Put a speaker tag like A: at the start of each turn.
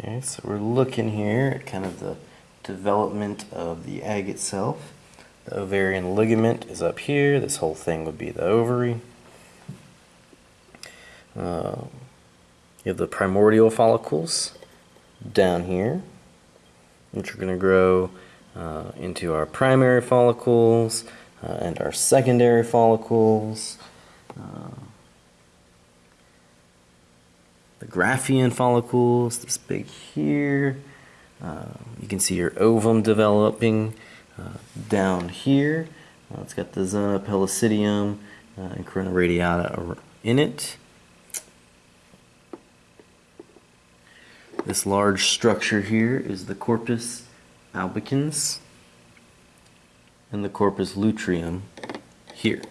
A: Okay, so we're looking here at kind of the development of the egg itself. The ovarian ligament is up here. This whole thing would be the ovary. Uh, you have the primordial follicles down here, which are going to grow uh, into our primary follicles uh, and our secondary follicles. The Graafian follicles, this big here. Uh, you can see your ovum developing uh, down here. Uh, it's got the zona pellucidum uh, and corona radiata in it. This large structure here is the corpus albicans and the corpus luteum here.